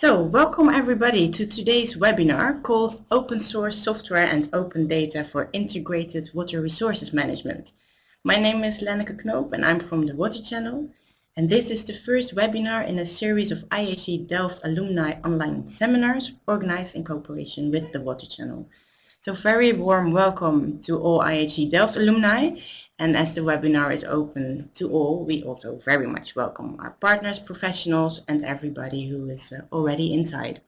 So, welcome everybody to today's webinar called Open Source Software and Open Data for Integrated Water Resources Management. My name is Lenneke Knoop and I'm from the Water Channel. And this is the first webinar in a series of IHE Delft alumni online seminars organized in cooperation with the Water Channel. So very warm welcome to all IHE Delft alumni and as the webinar is open to all, we also very much welcome our partners, professionals, and everybody who is uh, already inside.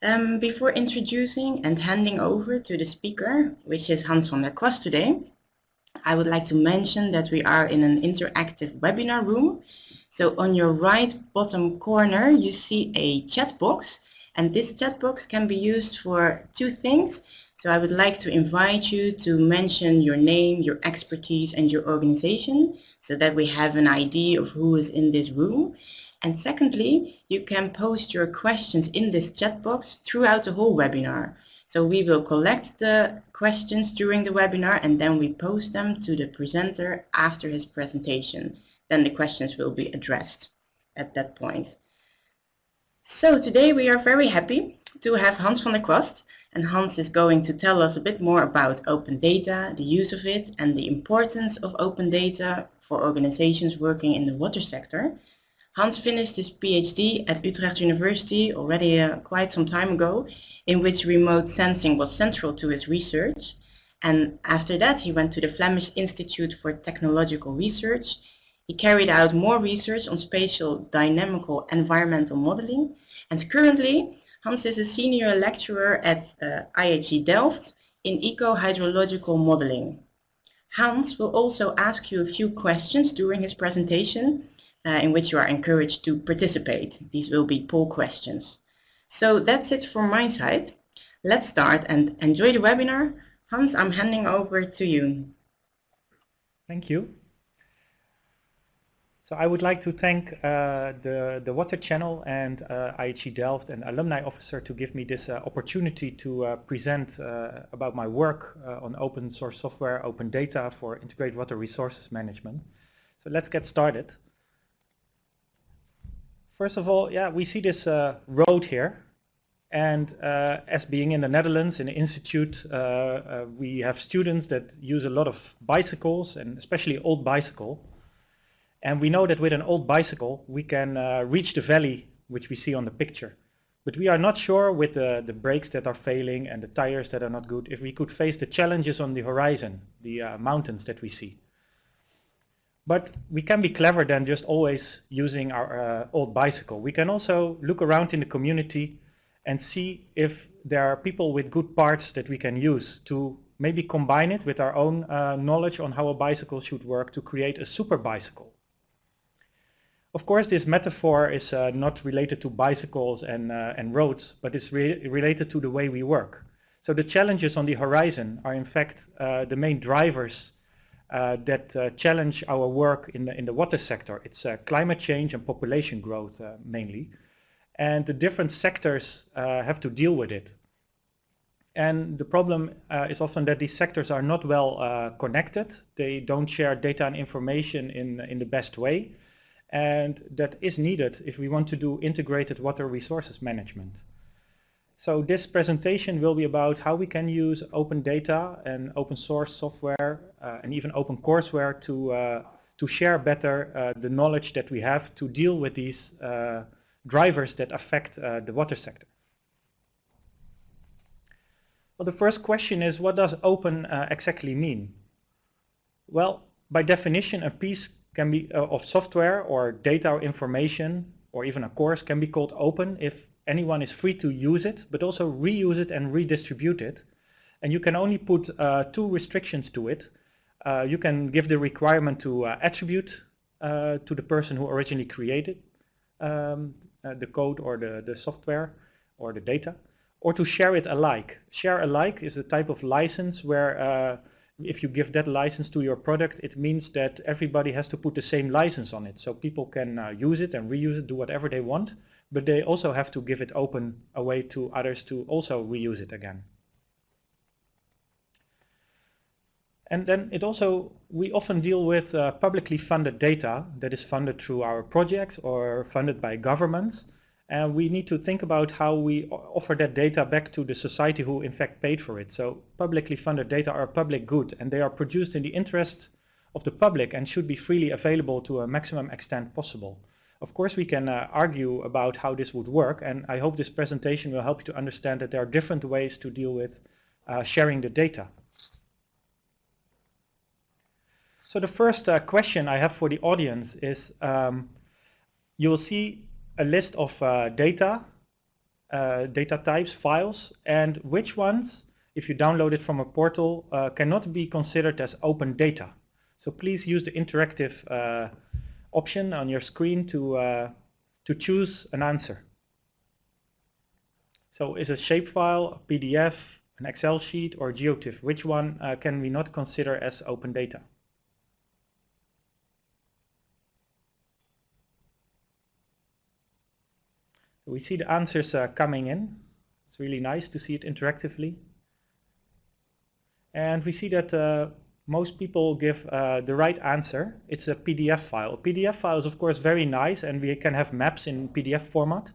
Um, before introducing and handing over to the speaker, which is Hans van der Kwast today, I would like to mention that we are in an interactive webinar room. So on your right bottom corner, you see a chat box, and this chat box can be used for two things. So I would like to invite you to mention your name, your expertise and your organization so that we have an idea of who is in this room. And secondly, you can post your questions in this chat box throughout the whole webinar. So we will collect the questions during the webinar and then we post them to the presenter after his presentation. Then the questions will be addressed at that point. So today we are very happy to have Hans van der Kwast and Hans is going to tell us a bit more about open data, the use of it and the importance of open data for organizations working in the water sector. Hans finished his PhD at Utrecht University already uh, quite some time ago in which remote sensing was central to his research and after that he went to the Flemish Institute for Technological Research. He carried out more research on spatial dynamical environmental modeling and currently Hans is a senior lecturer at uh, IHE Delft in eco-hydrological modeling. Hans will also ask you a few questions during his presentation uh, in which you are encouraged to participate. These will be poll questions. So that's it from my side. Let's start and enjoy the webinar. Hans, I'm handing over to you. Thank you. So I would like to thank uh, the, the Water Channel and uh, IHE Delft and Alumni Officer to give me this uh, opportunity to uh, present uh, about my work uh, on open source software, open data for integrated water resources management. So let's get started. First of all, yeah, we see this road here. And as being in the Netherlands, in the institute, we have students that use a lot of bicycles and especially old bicycle. And we know that with an old bicycle, we can uh, reach the valley, which we see on the picture. But we are not sure with the, the brakes that are failing and the tires that are not good, if we could face the challenges on the horizon, the uh, mountains that we see. But we can be clever than just always using our uh, old bicycle. We can also look around in the community and see if there are people with good parts that we can use to maybe combine it with our own uh, knowledge on how a bicycle should work to create a super bicycle. Of course, this metaphor is uh, not related to bicycles and, uh, and roads, but it's re related to the way we work. So the challenges on the horizon are in fact uh, the main drivers uh, that uh, challenge our work in the, in the water sector. It's uh, climate change and population growth mainly. And the different sectors have to deal with it. And the problem is often that these sectors are not well connected. They don't share data and information in, in the best way and that is needed if we want to do integrated water resources management. So this presentation will be about how we can use open data and open source software uh, and even open courseware to, uh, to share better uh, the knowledge that we have to deal with these uh, drivers that affect uh, the water sector. Well, the first question is what does open uh, exactly mean? Well, by definition, a piece can be uh, of software or data or information or even a course can be called open if anyone is free to use it but also reuse it and redistribute it and you can only put uh, two restrictions to it uh, you can give the requirement to uh, attribute uh, to the person who originally created um, uh, the code or the, the software or the data or to share it alike. Share alike is a type of license where if you give that license to your product, it means that everybody has to put the same license on it. So people can uh, use it and reuse it, do whatever they want, but they also have to give it open away to others to also reuse it again. And then it also, we often deal with uh, publicly funded data that is funded through our projects or funded by governments. And we need to think about how we offer that data back to the society who in fact paid for it. So publicly funded data are a public good and they are produced in the interest of the public and should be freely available to a maximum extent possible. Of course we can uh, argue about how this would work and I hope this presentation will help you to understand that there are different ways to deal with uh, sharing the data. So the first uh, question I have for the audience is um, you will see a list of uh, data, uh, data types, files, and which ones, if you download it from a portal, uh, cannot be considered as open data. So please use the interactive uh, option on your screen to, uh, to choose an answer. So is a shapefile, a PDF, an Excel sheet or GeoTIFF? Which one uh, can we not consider as open data? We see the answers uh, coming in. It's really nice to see it interactively. And we see that uh, most people give uh, the right answer. It's a PDF file. A PDF file is of course very nice and we can have maps in PDF format.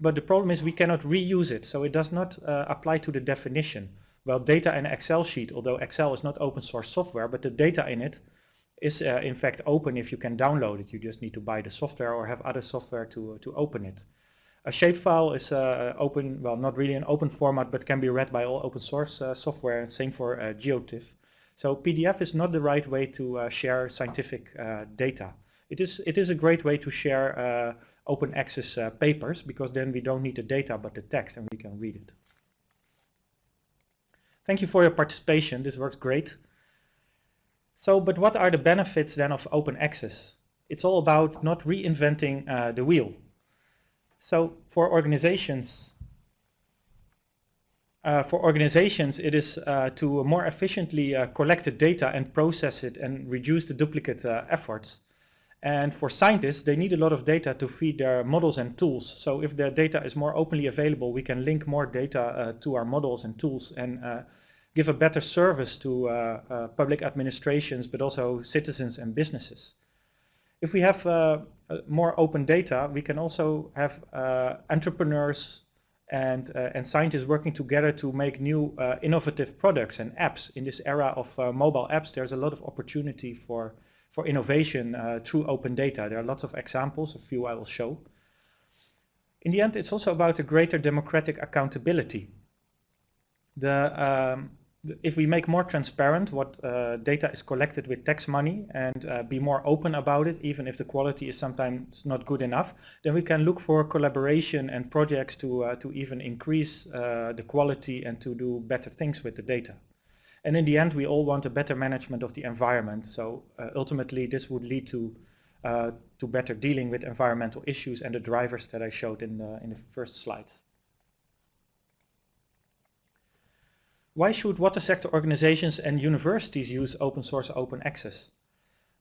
But the problem is we cannot reuse it, so it does not uh, apply to the definition. Well, data in Excel sheet, although Excel is not open source software, but the data in it is uh, in fact open if you can download it. You just need to buy the software or have other software to, to open it. A shapefile is uh, open, well not really an open format but can be read by all open source uh, software, same for uh, GeoTIFF. So PDF is not the right way to uh, share scientific uh, data. It is, it is a great way to share uh, open access papers because then we don't need the data but the text and we can read it. Thank you for your participation, this works great. So, but what are the benefits then of open access? It's all about not reinventing the wheel. So for organizations, uh, for organizations, it is uh, to more efficiently uh, collect the data and process it and reduce the duplicate uh, efforts. And for scientists, they need a lot of data to feed their models and tools. So if the data is more openly available, we can link more data uh, to our models and tools and uh, give a better service to public administrations, but also citizens and businesses. If we have more open data, we can also have uh, entrepreneurs and, uh, and scientists working together to make new innovative products and apps. In this era of mobile apps, there's a lot of opportunity for, for innovation through open data. There are lots of examples, a few I will show. In the end, it's also about a greater democratic accountability. The, um, if we make more transparent what uh, data is collected with tax money and uh, be more open about it, even if the quality is sometimes not good enough, then we can look for collaboration and projects to, uh, to even increase uh, the quality and to do better things with the data. And in the end, we all want a better management of the environment. So uh, ultimately, this would lead to uh, to better dealing with environmental issues and the drivers that I showed in the, in the first slides. Why should water sector organizations and universities use open source open access?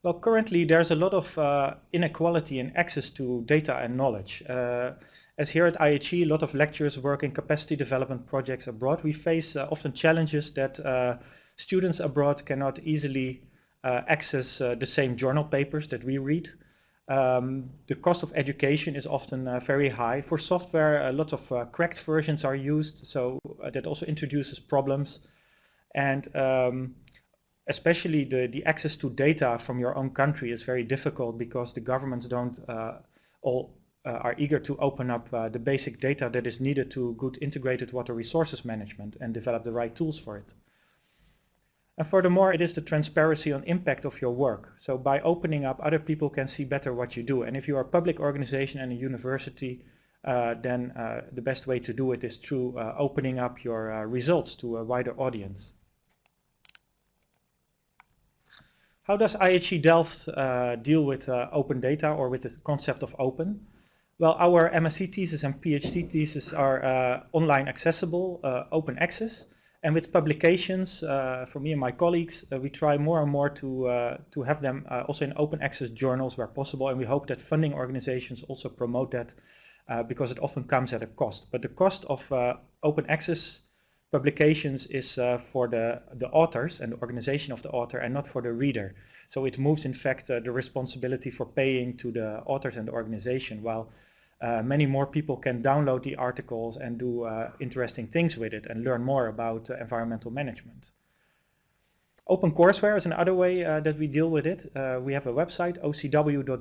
Well, currently there's a lot of uh, inequality in access to data and knowledge. Uh, as here at IHE, a lot of lecturers work in capacity development projects abroad. We face uh, often challenges that uh, students abroad cannot easily uh, access uh, the same journal papers that we read. Um, the cost of education is often uh, very high. For software, a lot of uh, cracked versions are used, so uh, that also introduces problems. And um, especially the, the access to data from your own country is very difficult because the governments don't uh, all uh, are eager to open up the basic data that is needed to good integrated water resources management and develop the right tools for it. And furthermore, it is the transparency on impact of your work. So by opening up, other people can see better what you do. And if you are a public organization and a university, uh, then uh, the best way to do it is through uh, opening up your uh, results to a wider audience. How does IHE Delft uh, deal with uh, open data or with the concept of open? Well, our MSc thesis and PhD thesis are online accessible, open access. And with publications, uh, for me and my colleagues, uh, we try more and more to, uh, to have them uh, also in open access journals where possible. And we hope that funding organizations also promote that uh, because it often comes at a cost. But the cost of uh, open access publications is for the, the authors and the organization of the author and not for the reader. So it moves in fact the responsibility for paying to the authors and the organization while uh, many more people can download the articles and do uh, interesting things with it and learn more about uh, environmental management. OpenCourseWare is another way uh, that we deal with it. Uh, we have a website, ocw.unihe.org,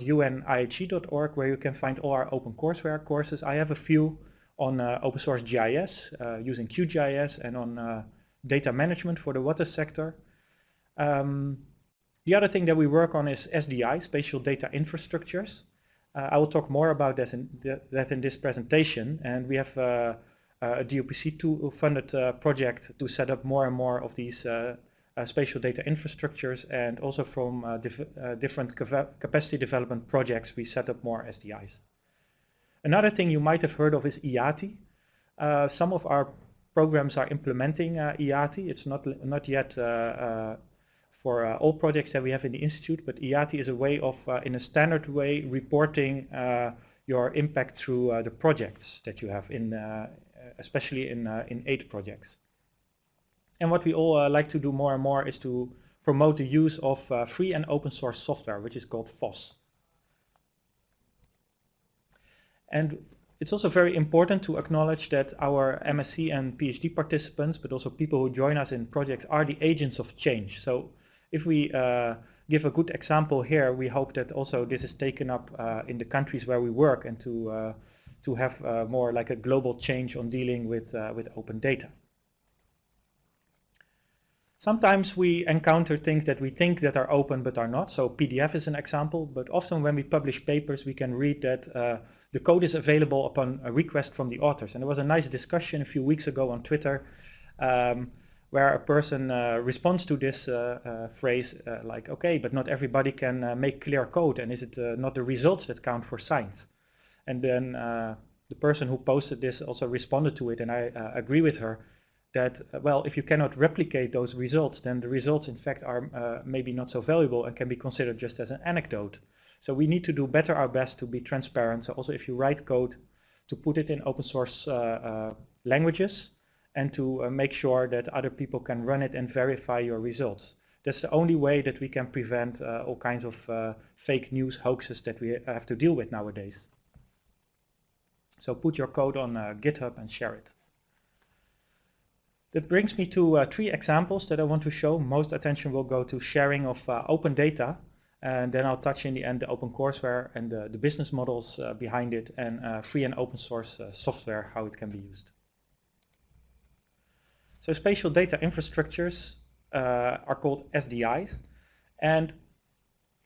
where you can find all our OpenCourseWare courses. I have a few on open source GIS, using QGIS, and on data management for the water sector. Um, the other thing that we work on is SDI, Spatial Data Infrastructures. Uh, I will talk more about this in th that in this presentation and we have uh, a DUPC2 funded uh, project to set up more and more of these uh, uh, spatial data infrastructures and also from uh, dif different capacity development projects we set up more SDIs. Another thing you might have heard of is IATI. some of our programs are implementing IATI. It's not, not yet for uh, all projects that we have in the Institute, but IATI is a way of, uh, in a standard way, reporting uh, your impact through the projects that you have, in, especially in, in eight projects. And what we all like to do more and more is to promote the use of free and open source software, which is called FOSS. And it's also very important to acknowledge that our MSc and PhD participants, but also people who join us in projects, are the agents of change. So if we uh, give a good example here, we hope that also this is taken up uh, in the countries where we work and to uh, to have more like a global change on dealing with with open data. Sometimes we encounter things that we think that are open but are not. So PDF is an example, but often when we publish papers we can read that uh, the code is available upon a request from the authors. And there was a nice discussion a few weeks ago on Twitter um, where a person uh, responds to this uh, uh, phrase like, okay, but not everybody can make clear code and is it not the results that count for science? And then the person who posted this also responded to it and I agree with her that, well, if you cannot replicate those results, then the results in fact are uh, maybe not so valuable and can be considered just as an anecdote. So we need to do better our best to be transparent. So also if you write code, to put it in open source uh, uh, languages and to uh, make sure that other people can run it and verify your results. That's the only way that we can prevent uh, all kinds of uh, fake news hoaxes that we have to deal with nowadays. So put your code on uh, GitHub and share it. That brings me to uh, three examples that I want to show. Most attention will go to sharing of uh, open data and then I'll touch in the end the open courseware and the, the business models behind it and free and open source software, how it can be used. So spatial data infrastructures uh, are called SDIs. And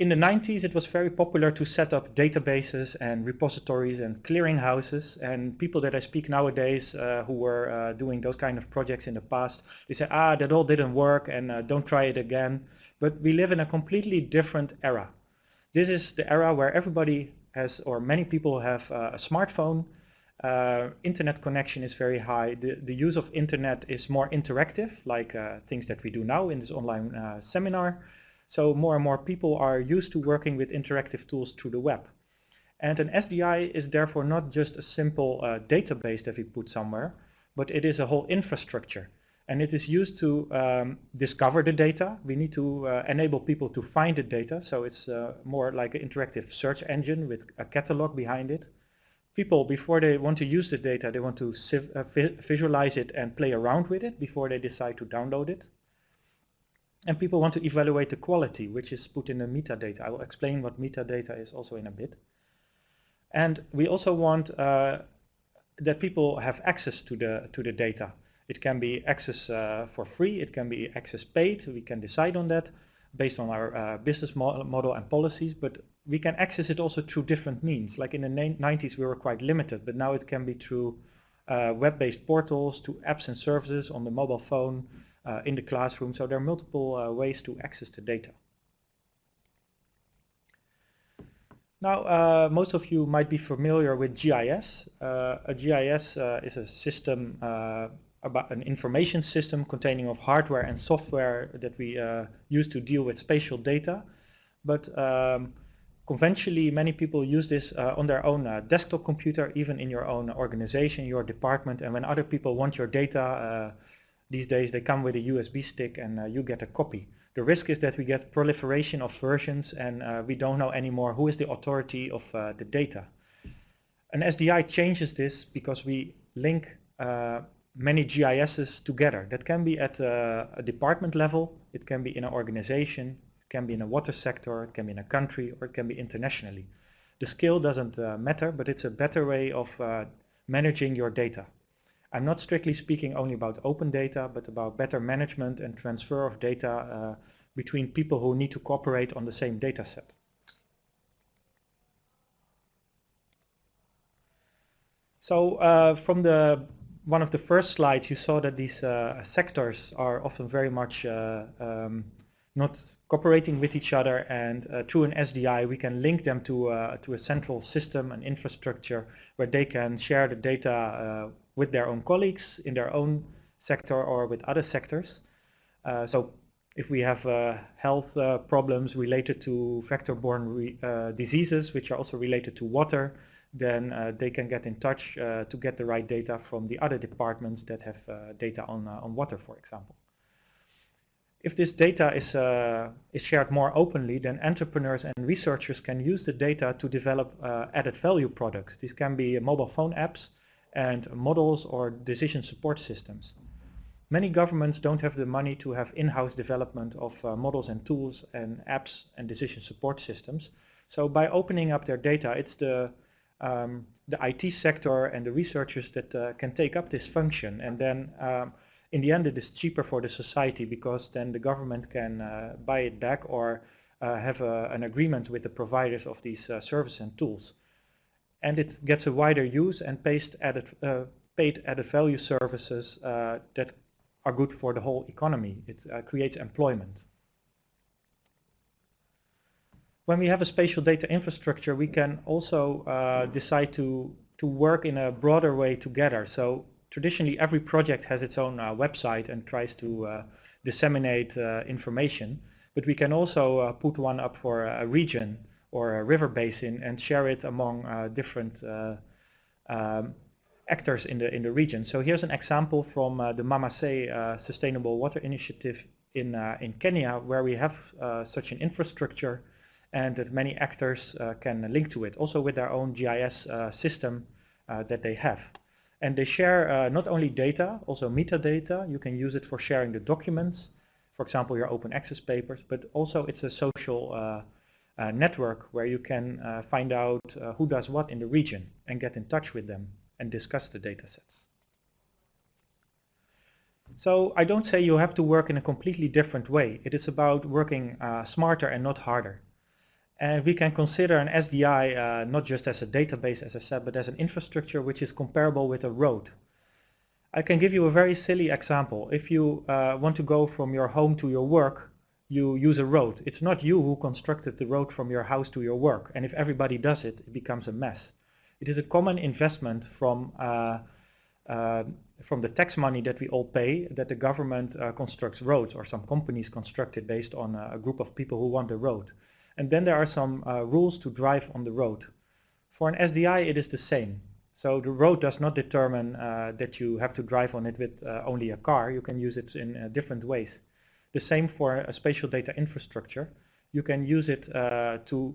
in the 90s it was very popular to set up databases and repositories and clearinghouses and people that I speak nowadays uh, who were uh, doing those kind of projects in the past they say ah that all didn't work and uh, don't try it again. But we live in a completely different era. This is the era where everybody has or many people have uh, a smartphone uh, internet connection is very high. The, the use of internet is more interactive, like uh, things that we do now in this online uh, seminar. So more and more people are used to working with interactive tools through the web. And an SDI is therefore not just a simple uh, database that we put somewhere, but it is a whole infrastructure. And it is used to um, discover the data. We need to uh, enable people to find the data. So it's uh, more like an interactive search engine with a catalog behind it people, before they want to use the data, they want to uh, visualize it and play around with it before they decide to download it. And people want to evaluate the quality, which is put in the metadata. I will explain what metadata is also in a bit. And we also want uh, that people have access to the to the data. It can be access uh, for free, it can be access paid, we can decide on that based on our uh, business mo model and policies, but we can access it also through different means. Like in the 90s we were quite limited, but now it can be through uh, web-based portals, to apps and services on the mobile phone, uh, in the classroom. So there are multiple uh, ways to access the data. Now, uh, most of you might be familiar with GIS. Uh, a GIS uh, is a system about an information system containing of hardware and software that we use to deal with spatial data. But um, Conventionally, many people use this uh, on their own uh, desktop computer, even in your own organization, your department, and when other people want your data, uh, these days they come with a USB stick and uh, you get a copy. The risk is that we get proliferation of versions and uh, we don't know anymore who is the authority of uh, the data. An SDI changes this because we link many GISs together. That can be at a, department level, it can be in an organization, can be in a water sector, it can be in a country, or it can be internationally. The scale doesn't uh, matter, but it's a better way of uh, managing your data. I'm not strictly speaking only about open data, but about better management and transfer of data uh, between people who need to cooperate on the same data set. So uh, from the one of the first slides you saw that these uh, sectors are often very much uh, um, not cooperating with each other and uh, through an SDI we can link them to, uh, to a central system and infrastructure where they can share the data uh, with their own colleagues in their own sector or with other sectors. so if we have uh, health uh, problems related to vector-borne uh, diseases, which are also related to water, then uh, they can get in touch uh, to get the right data from the other departments that have uh, data on, on water, for example. If this data is, is shared more openly, then entrepreneurs and researchers can use the data to develop added value products. These can be mobile phone apps and models or decision support systems. Many governments don't have the money to have in-house development of uh, models and tools and apps and decision support systems. So by opening up their data, it's the, um, the IT sector and the researchers that uh, can take up this function. And then um, in the end it is cheaper for the society because then the government can uh, buy it back or uh, have a, an agreement with the providers of these uh, services and tools. And it gets a wider use and paid added, uh, paid added value services that are good for the whole economy. It uh, creates employment. When we have a spatial data infrastructure, we can also uh, decide to, to work in a broader way together. So traditionally, every project has its own uh, website and tries to uh, disseminate uh, information. But we can also put one up for a region or a river basin and share it among different um, actors in the in the region. So here's an example from uh, the MaMaSe uh, Sustainable Water Initiative in uh, in Kenya, where we have such an infrastructure, and that many actors can link to it, also with their own GIS system that they have. And they share uh, not only data, also metadata. You can use it for sharing the documents, for example, your open access papers, but also it's a social uh, uh, network where you can find out who does what in the region and get in touch with them and discuss the data sets. So I don't say you have to work in a completely different way. It is about working uh, smarter and not harder. And we can consider an SDI uh, not just as a database, as I said, but as an infrastructure which is comparable with a road. I can give you a very silly example. If you uh, want to go from your home to your work, you use a road. It's not you who constructed the road from your house to your work. And if everybody does it, it becomes a mess. It is a common investment from uh, uh, from the tax money that we all pay that the government uh, constructs roads or some companies construct it based on a group of people who want the road. And then there are some rules to drive on the road. For an SDI it is the same. So the road does not determine uh, that you have to drive on it with uh, only a car. You can use it in uh, different ways. The same for a spatial data infrastructure. You can use it to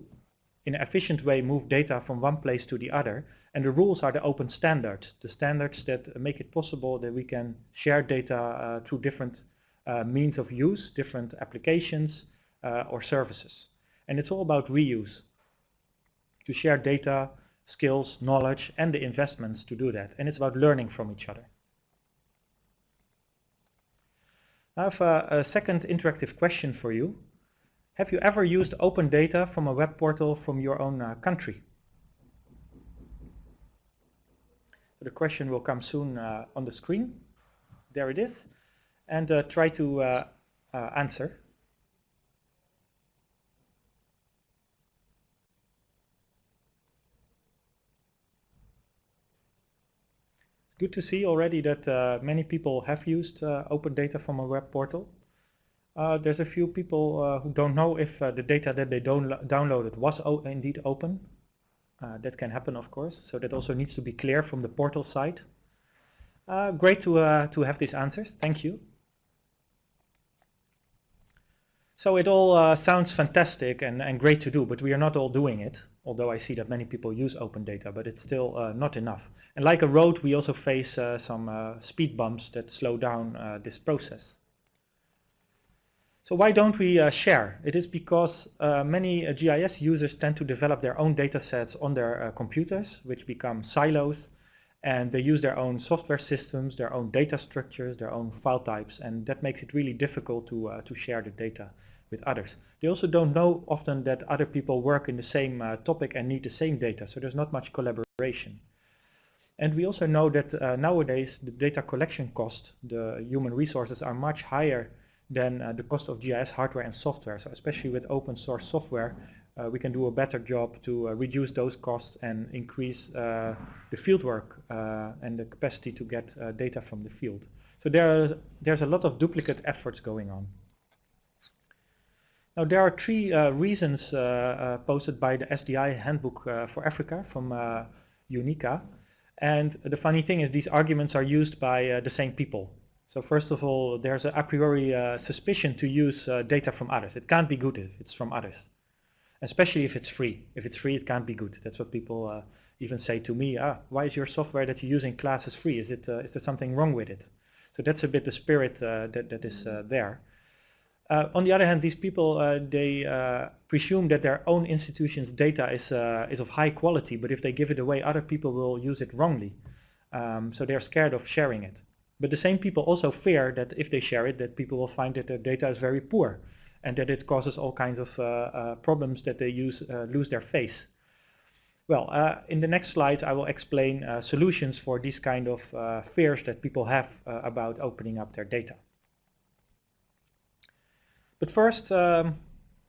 in an efficient way move data from one place to the other. And the rules are the open standards, the standards that make it possible that we can share data uh, through different uh, means of use, different applications uh, or services. And it's all about reuse, to share data, skills, knowledge, and the investments to do that. And it's about learning from each other. I have a, a second interactive question for you. Have you ever used open data from a web portal from your own uh, country? The question will come soon uh, on the screen. There it is. And uh, try to uh, uh, answer. Good to see already that uh, many people have used open data from a web portal. Uh, there's a few people uh, who don't know if uh, the data that they downloaded was indeed open. Uh, that can happen, of course, so that also needs to be clear from the portal side. Uh, great to, uh, to have these answers, thank you. So it all sounds fantastic and, and great to do, but we are not all doing it. Although I see that many people use open data, but it's still uh, not enough. And like a road, we also face uh, some uh, speed bumps that slow down uh, this process. So why don't we uh, share? It is because uh, many GIS users tend to develop their own data sets on their computers, which become silos, and they use their own software systems, their own data structures, their own file types, and that makes it really difficult to, to share the data with others. They also don't know often that other people work in the same uh, topic and need the same data, so there's not much collaboration. And we also know that uh, nowadays the data collection cost, the human resources are much higher than uh, the cost of GIS hardware and software. So especially with open source software, uh, we can do a better job to uh, reduce those costs and increase uh, the fieldwork and the capacity to get data from the field. So there, are, there's a lot of duplicate efforts going on. Now there are three uh, reasons uh, uh, posted by the SDI Handbook uh, for Africa from uh, UNECA. And the funny thing is these arguments are used by uh, the same people. So first of all, there's a, a priori suspicion to use data from others. It can't be good if it's from others, especially if it's free. If it's free, it can't be good. That's what people even say to me, ah, why is your software that you're using classes free? Is, it, is there something wrong with it? So that's a bit the spirit that, that is there. Uh, on the other hand, these people, uh, they uh, presume that their own institution's data is, uh, is of high quality, but if they give it away, other people will use it wrongly. Um, so they're scared of sharing it. But the same people also fear that if they share it, that people will find that their data is very poor and that it causes all kinds of uh, uh, problems that they use, lose their face. Well, in the next slide, I will explain solutions for these kind of fears that people have about opening up their data. But first, um,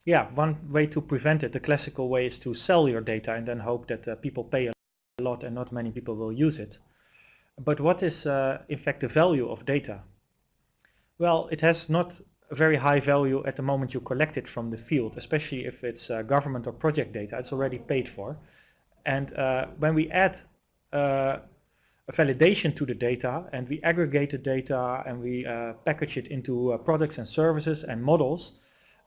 yeah, one way to prevent it, the classical way is to sell your data and then hope that uh, people pay a lot and not many people will use it. But what is uh, in fact the value of data? Well, it has not a very high value at the moment you collect it from the field, especially if it's uh, government or project data, it's already paid for. And uh, when we add uh, validation to the data and we aggregate the data and we uh, package it into uh, products and services and models,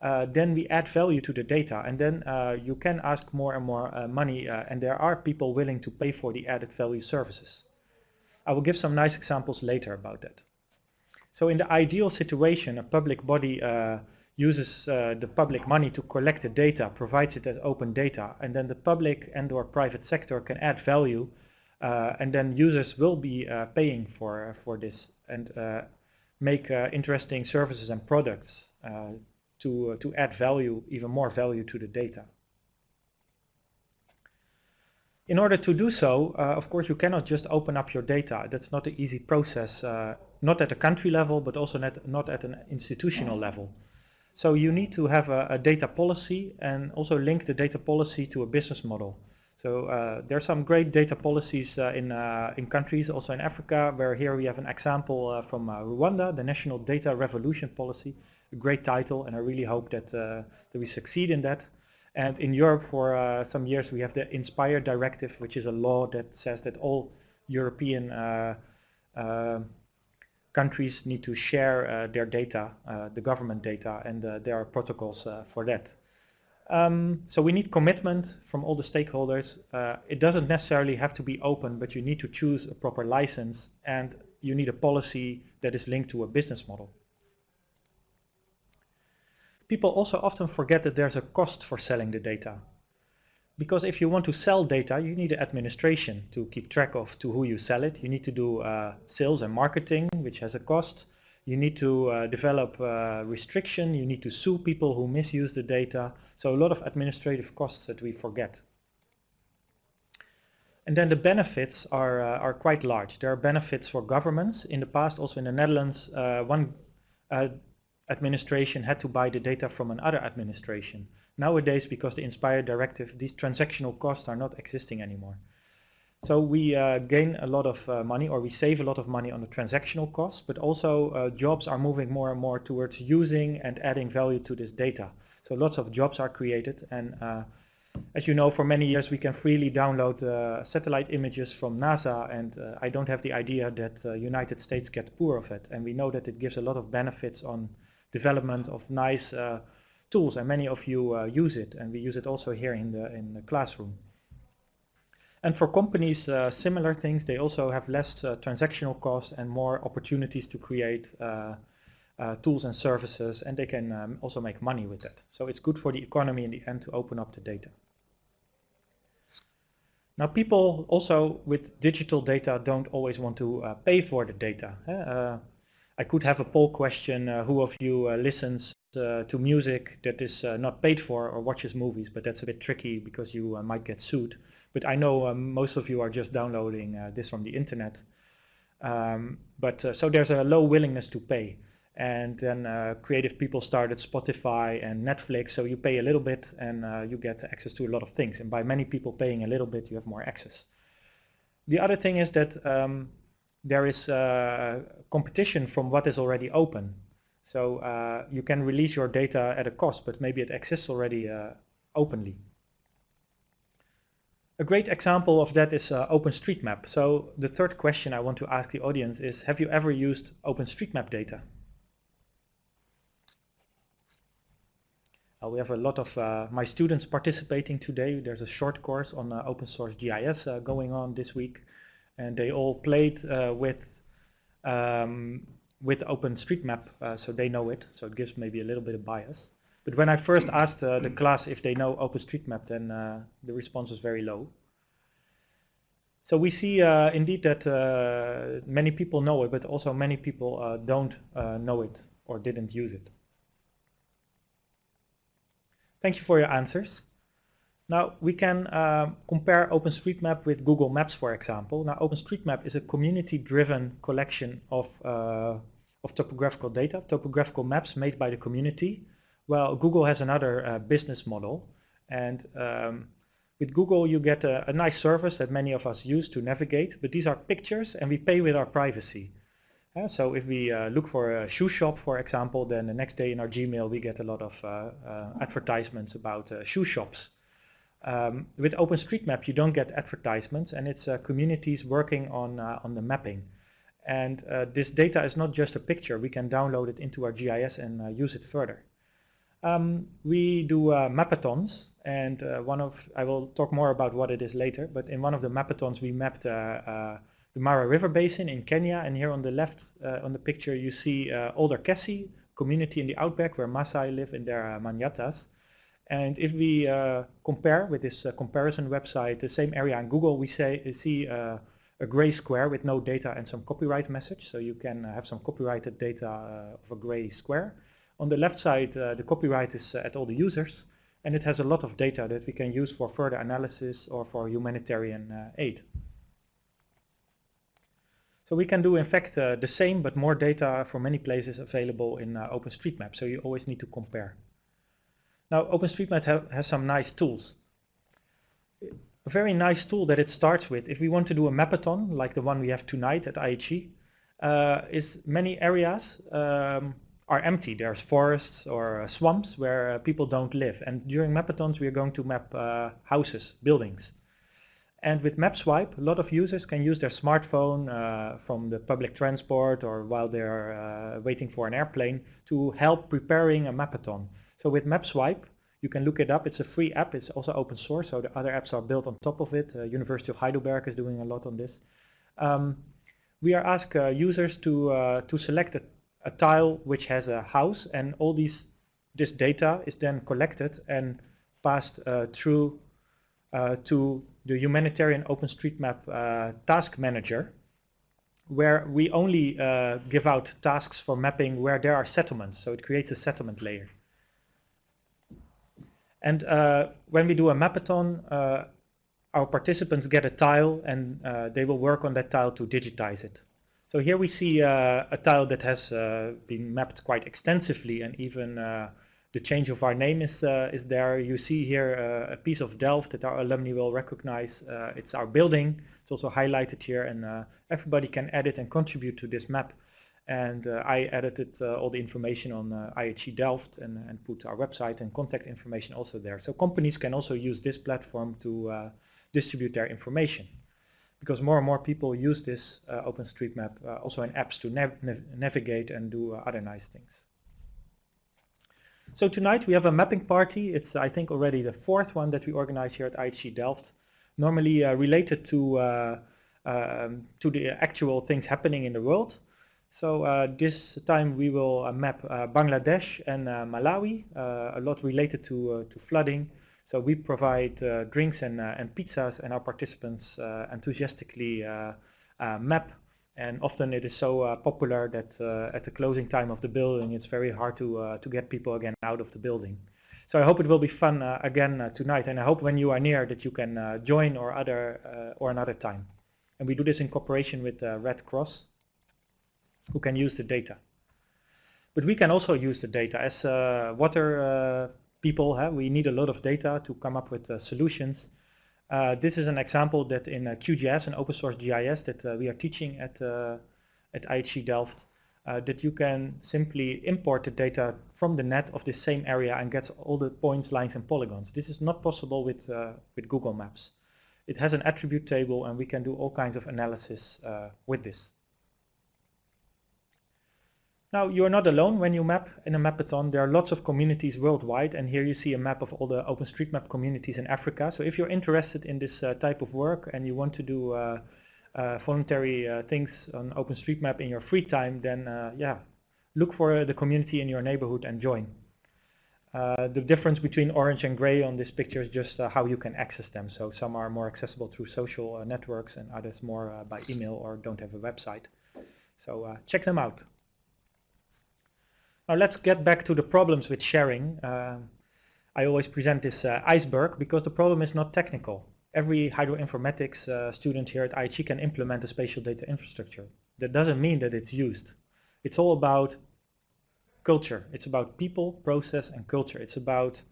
uh, then we add value to the data and then uh, you can ask more and more uh, money uh, and there are people willing to pay for the added value services. I will give some nice examples later about that. So in the ideal situation, a public body uses the public money to collect the data, provides it as open data, and then the public and or private sector can add value and then users will be uh, paying for for this and uh, make interesting services and products to to add value, even more value to the data. In order to do so, uh, of course, you cannot just open up your data. That's not an easy process, uh, not at a country level, but also not, not at an institutional level. So you need to have a, a, data policy and also link the data policy to a business model. So uh, there are some great data policies uh, in, uh, in countries, also in Africa, where here we have an example uh, from uh, Rwanda, the National Data Revolution Policy, a great title, and I really hope that, uh, that we succeed in that. And in Europe for some years we have the Inspire Directive, which is a law that says that all European countries need to share their data, the government data, and there are protocols for that. Um, so we need commitment from all the stakeholders. Uh, it doesn't necessarily have to be open, but you need to choose a proper license and you need a policy that is linked to a business model. People also often forget that there's a cost for selling the data. Because if you want to sell data, you need an administration to keep track of to who you sell it. You need to do uh, sales and marketing, which has a cost. You need to uh, develop uh, restriction. You need to sue people who misuse the data. So a lot of administrative costs that we forget. And then the benefits are, uh, are quite large. There are benefits for governments. In the past, also in the Netherlands, uh, one uh, administration had to buy the data from another administration. Nowadays, because the Inspire directive, these transactional costs are not existing anymore. So we uh, gain a lot of uh, money or we save a lot of money on the transactional costs, but also uh, jobs are moving more and more towards using and adding value to this data. So lots of jobs are created and uh, as you know for many years we can freely download uh, satellite images from NASA and uh, I don't have the idea that United States get poor of it and we know that it gives a lot of benefits on development of nice tools and many of you use it and we use it also here in the, in the classroom. And for companies, uh, similar things, they also have less uh, transactional costs and more opportunities to create uh, uh, tools and services and they can um, also make money with that. So it's good for the economy in the end to open up the data. Now people also with digital data don't always want to uh, pay for the data. Uh, I could have a poll question, uh, who of you listens to music that is not paid for or watches movies, but that's a bit tricky because you might get sued. But I know um, most of you are just downloading this from the internet. Um, but so there's a low willingness to pay and then uh, creative people started Spotify and Netflix so you pay a little bit and uh, you get access to a lot of things and by many people paying a little bit you have more access. The other thing is that um, there is uh, competition from what is already open so uh, you can release your data at a cost but maybe it exists already uh, openly. A great example of that is uh, OpenStreetMap. So the third question I want to ask the audience is have you ever used OpenStreetMap data? Uh, we have a lot of uh, my students participating today. There's a short course on uh, open source GIS going on this week and they all played with um, with OpenStreetMap so they know it so it gives maybe a little bit of bias. But when I first asked uh, the class if they know OpenStreetMap, then uh, the response was very low. So we see uh, indeed that many people know it, but also many people don't know it or didn't use it. Thank you for your answers. Now we can uh, compare OpenStreetMap with Google Maps, for example. Now OpenStreetMap is a community-driven collection of, uh, of topographical data, topographical maps made by the community. Well, Google has another uh, business model. And um, with Google you get a, a nice service that many of us use to navigate, but these are pictures and we pay with our privacy. Uh, so if we uh, look for a shoe shop, for example, then the next day in our Gmail we get a lot of uh, uh advertisements about uh, shoe shops. Um, with OpenStreetMap you don't get advertisements and it's communities working on, on the mapping. And this data is not just a picture, we can download it into our GIS and use it further. Um, we do mapathons and one of, I will talk more about what it is later, but in one of the mapathons we mapped the Mara River Basin in Kenya and here on the left uh, on the picture you see uh, Olderkesi community in the outback where Maasai live in their uh, manyatas. And if we uh, compare with this uh, comparison website the same area in Google we say see uh, a gray square with no data and some copyright message. So you can have some copyrighted data of a gray square on the left side the copyright is at all the users and it has a lot of data that we can use for further analysis or for humanitarian aid. So we can do in fact uh, the same but more data for many places available in uh, OpenStreetMap so you always need to compare. Now OpenStreetMap ha has some nice tools. A very nice tool that it starts with if we want to do a mapathon like the one we have tonight at IHE uh, is many areas um, are empty. There's forests or uh, swamps where uh, people don't live and during mapathons we are going to map uh, houses, buildings. And with MapSwipe, a lot of users can use their smartphone uh, from the public transport or while they're uh, waiting for an airplane to help preparing a mapathon. So with MapSwipe, you can look it up. It's a free app. It's also open source, so the other apps are built on top of it. Uh, University of Heidelberg is doing a lot on this. Um, we are uh, users to to select a, a tile which has a house, and all these this data is then collected and passed uh, through to the humanitarian OpenStreetMap uh, task manager where we only uh, give out tasks for mapping where there are settlements. So it creates a settlement layer. And uh, when we do a mapathon, uh, our participants get a tile and uh, they will work on that tile to digitize it. So here we see uh, a tile that has been mapped quite extensively and even the change of our name is, uh, is there. You see here uh, a piece of Delft that our alumni will recognize. Uh, it's our building. It's also highlighted here and uh, everybody can edit and contribute to this map. And uh, I edited uh, all the information on IHE Delft and, and put our website and contact information also there. So companies can also use this platform to distribute their information because more and more people use this OpenStreetMap also in apps to nav nav navigate and do other nice things. So tonight we have a mapping party. It's I think already the fourth one that we organize here at IHE Delft. Normally uh, related to uh, um, to the actual things happening in the world. So uh, this time we will uh, map uh, Bangladesh and uh, Malawi, a lot related to to flooding. So we provide drinks and and pizzas, and our participants enthusiastically map and often it is so uh, popular that uh, at the closing time of the building it's very hard to uh, to get people again out of the building. So I hope it will be fun uh, again uh, tonight and I hope when you are near that you can uh, join or other or another time. And we do this in cooperation with Red Cross who can use the data. But we can also use the data as water people. Huh? We need a lot of data to come up with solutions uh, this is an example that in uh, QGIS, and open source GIS that uh, we are teaching at, uh, at IHE Delft, uh, that you can simply import the data from the net of the same area and get all the points, lines and polygons. This is not possible with, uh, with Google Maps. It has an attribute table and we can do all kinds of analysis with this. Now you're not alone when you map in a mapathon. There are lots of communities worldwide and here you see a map of all the OpenStreetMap communities in Africa. So if you're interested in this uh, type of work and you want to do uh, uh, voluntary uh, things on OpenStreetMap in your free time, then uh, yeah, look for the community in your neighborhood and join. Uh, the difference between orange and gray on this picture is just how you can access them. So some are more accessible through social networks and others more by email or don't have a website. So check them out. Now let's get back to the problems with sharing. Uh, I always present this uh, iceberg because the problem is not technical. Every hydroinformatics uh, student here at IHE can implement a spatial data infrastructure. That doesn't mean that it's used. It's all about culture. It's about people, process and culture. It's about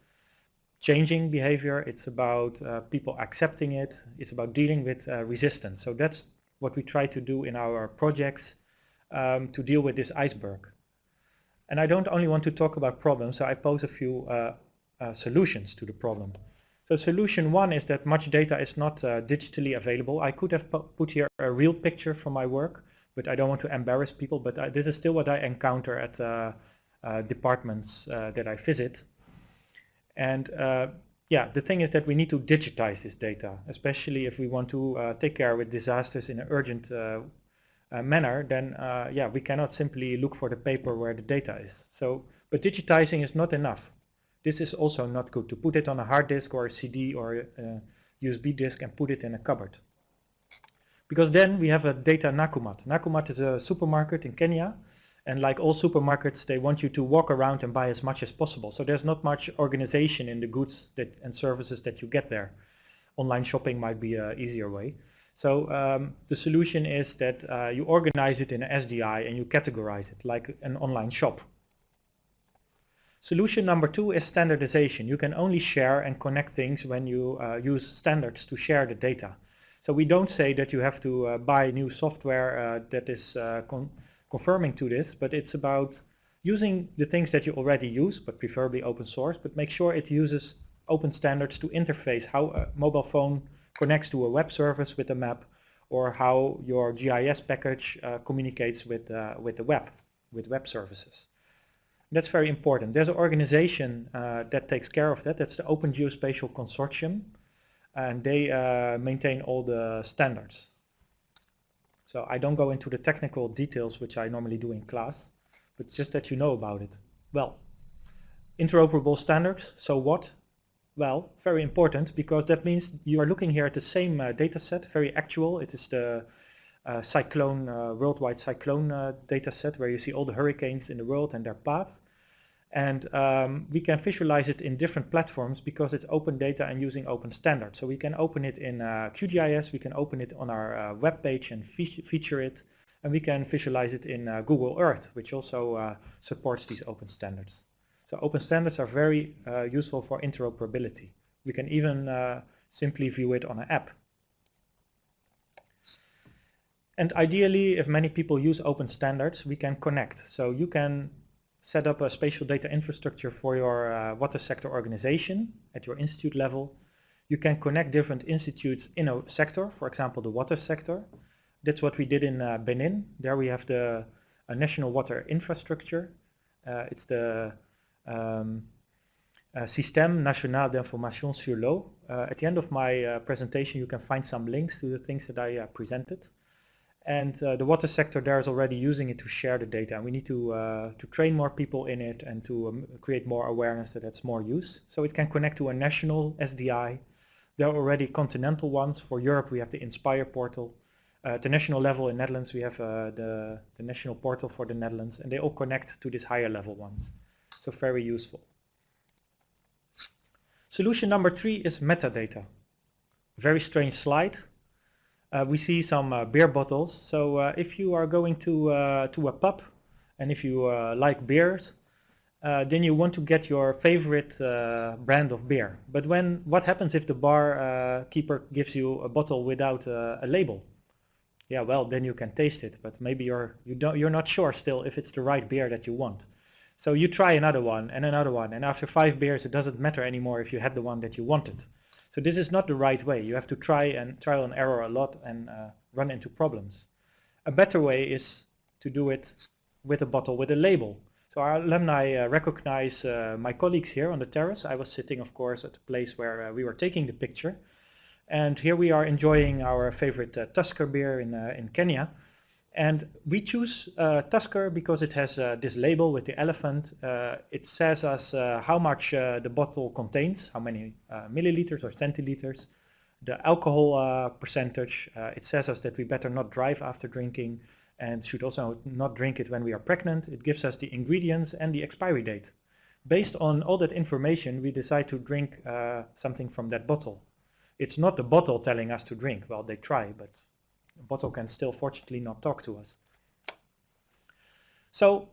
changing behavior. It's about uh, people accepting it. It's about dealing with uh, resistance. So that's what we try to do in our projects um, to deal with this iceberg. And I don't only want to talk about problems, so I pose a few uh, uh, solutions to the problem. So solution one is that much data is not uh, digitally available. I could have put here a real picture from my work, but I don't want to embarrass people, but I, this is still what I encounter at uh, uh, departments uh, that I visit. And yeah, the thing is that we need to digitize this data, especially if we want to take care with disasters in an urgent manner, then uh, yeah, we cannot simply look for the paper where the data is. So, but digitizing is not enough. This is also not good to put it on a hard disk or a CD or a USB disk and put it in a cupboard. Because then we have a data Nakumatt. Nakumatt is a supermarket in Kenya and like all supermarkets they want you to walk around and buy as much as possible. So there's not much organization in the goods that, and services that you get there. Online shopping might be an easier way. So um, the solution is that uh, you organize it in SDI and you categorize it like an online shop. Solution number two is standardization. You can only share and connect things when you uh, use standards to share the data. So we don't say that you have to uh, buy new software uh, that is uh, con confirming to this, but it's about using the things that you already use, but preferably open source, but make sure it uses open standards to interface how a mobile phone connects to a web service with a map or how your GIS package uh, communicates with, uh, with the web, with web services. That's very important. There's an organization uh, that takes care of that. That's the Open Geospatial Consortium. And they uh, maintain all the standards. So I don't go into the technical details, which I normally do in class, but just that you know about it. Well, interoperable standards, so what? Well, very important because that means you are looking here at the same uh, data set, very actual. It is the uh, cyclone, uh, worldwide cyclone uh, data set where you see all the hurricanes in the world and their path. And um, we can visualize it in different platforms because it's open data and using open standards. So we can open it in uh, QGIS, we can open it on our uh, web page and fe feature it, and we can visualize it in Google Earth, which also supports these open standards. So open standards are very uh, useful for interoperability. We can even uh, simply view it on an app. And ideally, if many people use open standards, we can connect. So you can set up a spatial data infrastructure for your uh, water sector organization at your institute level. You can connect different institutes in a sector, for example, the water sector. That's what we did in uh, Benin. There we have the national water infrastructure. Uh, it's the um, uh, Système National d'Information sur l'eau. Uh, at the end of my uh, presentation you can find some links to the things that I uh, presented. And uh, the water sector there is already using it to share the data. We need to, uh, to train more people in it and to um, create more awareness that it's more use. So it can connect to a national SDI. There are already continental ones. For Europe we have the Inspire portal. at the national level in Netherlands we have the, the national portal for the Netherlands and they all connect to these higher level ones. So very useful. Solution number three is metadata. Very strange slide. Uh, we see some uh, beer bottles. So uh, if you are going to uh, to a pub and if you uh, like beers, uh, then you want to get your favorite brand of beer. But when what happens if the bar keeper gives you a bottle without a label? Yeah, well then you can taste it, but maybe you're you don't you're not sure still if it's the right beer that you want. So you try another one and another one and after five beers it doesn't matter anymore if you had the one that you wanted. So this is not the right way. You have to try and trial and error a lot and uh, run into problems. A better way is to do it with a bottle with a label. So our alumni uh, recognize uh, my colleagues here on the terrace. I was sitting of course at the place where uh, we were taking the picture. And here we are enjoying our favorite uh, Tusker beer in, uh, in Kenya. And we choose uh, Tusker because it has uh, this label with the elephant. Uh, it says us uh, how much uh, the bottle contains, how many uh, milliliters or centiliters, the alcohol percentage. it says us that we better not drive after drinking and should also not drink it when we are pregnant. It gives us the ingredients and the expiry date. Based on all that information, we decide to drink something from that bottle. It's not the bottle telling us to drink. Well, they try, but bottle can still fortunately not talk to us. So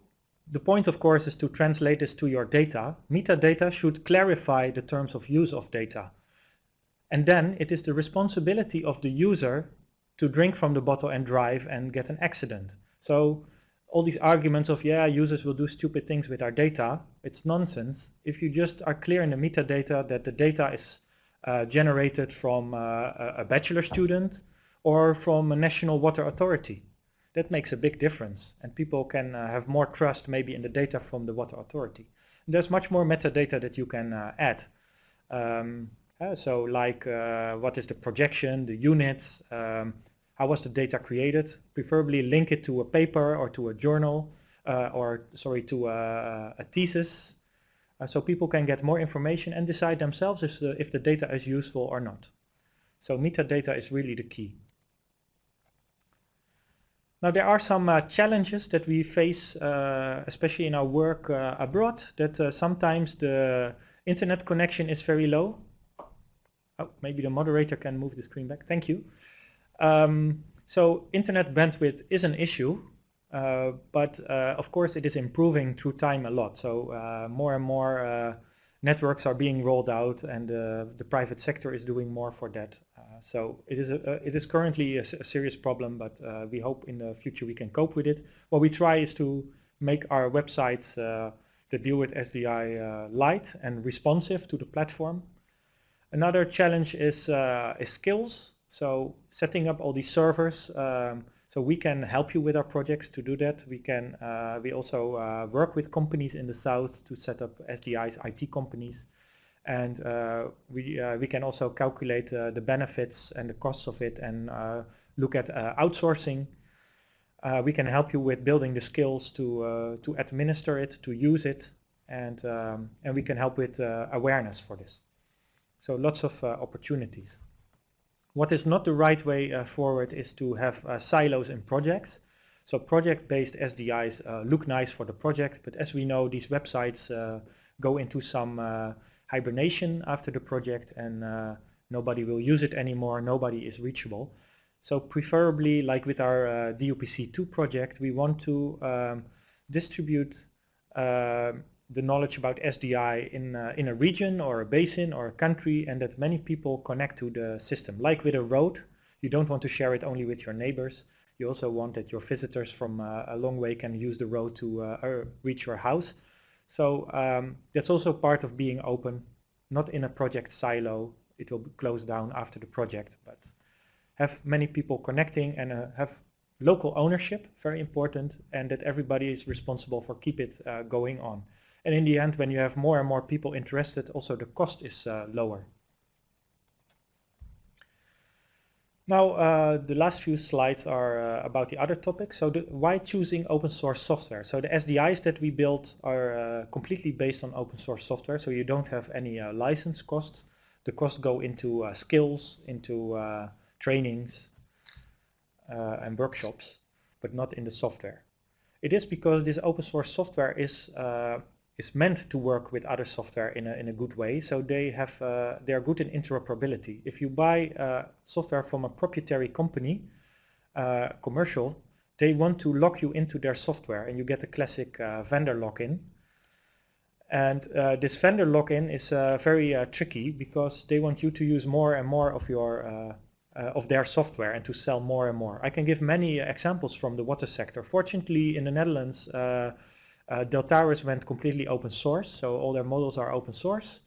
the point of course is to translate this to your data. Metadata should clarify the terms of use of data. And then it is the responsibility of the user to drink from the bottle and drive and get an accident. So all these arguments of, yeah, users will do stupid things with our data, it's nonsense. If you just are clear in the metadata that the data is uh, generated from uh, a bachelor student or from a national water authority. That makes a big difference and people can uh, have more trust maybe in the data from the water authority. And there's much more metadata that you can uh, add. Um, so like uh, what is the projection, the units, um, how was the data created, preferably link it to a paper or to a journal uh, or sorry to a, a thesis uh, so people can get more information and decide themselves if the, if the data is useful or not. So metadata is really the key. Now there are some uh, challenges that we face, uh, especially in our work uh, abroad, that uh, sometimes the internet connection is very low. Oh, maybe the moderator can move the screen back. Thank you. Um, so internet bandwidth is an issue, uh, but uh, of course it is improving through time a lot. So more and more networks are being rolled out and the private sector is doing more for that so it is, a, it is currently a, a serious problem, but uh, we hope in the future we can cope with it. What we try is to make our websites uh, that deal with SDI uh, light and responsive to the platform. Another challenge is, is skills. So setting up all these servers. Um, so we can help you with our projects to do that. We can uh, we also uh, work with companies in the south to set up SDI's IT companies and uh, we uh, we can also calculate uh, the benefits and the costs of it and look at outsourcing. we can help you with building the skills to to administer it, to use it, and um, and we can help with awareness for this. So lots of opportunities. What is not the right way uh, forward is to have uh, silos in projects. So project-based SDIs uh, look nice for the project, but as we know, these websites go into some hibernation after the project and uh, nobody will use it anymore, nobody is reachable. So preferably like with our uh, DUPC2 project, we want to um, distribute uh, the knowledge about SDI in, uh, in a region or a basin or a country and that many people connect to the system. Like with a road, you don't want to share it only with your neighbors. You also want that your visitors from uh, a long way can use the road to uh, reach your house. So um, that's also part of being open, not in a project silo. It will close down after the project, but have many people connecting and uh, have local ownership, very important, and that everybody is responsible for keep it uh, going on. And in the end, when you have more and more people interested, also the cost is uh, lower. Now, uh, the last few slides are uh, about the other topics. So the, why choosing open source software? So the SDIs that we built are uh, completely based on open source software, so you don't have any uh, license costs. The costs go into uh, skills, into uh, trainings and workshops, but not in the software. It is because this open source software is is meant to work with other software in a, in a good way. So they have uh, they are good in interoperability. If you buy uh, software from a proprietary company, uh, commercial, they want to lock you into their software and you get a classic uh, vendor lock-in. And uh, this vendor lock-in is uh, very tricky because they want you to use more and more of your of their software and to sell more and more. I can give many examples from the water sector. Fortunately, in the Netherlands, uh, Deltares went completely open source, so all their models are open source.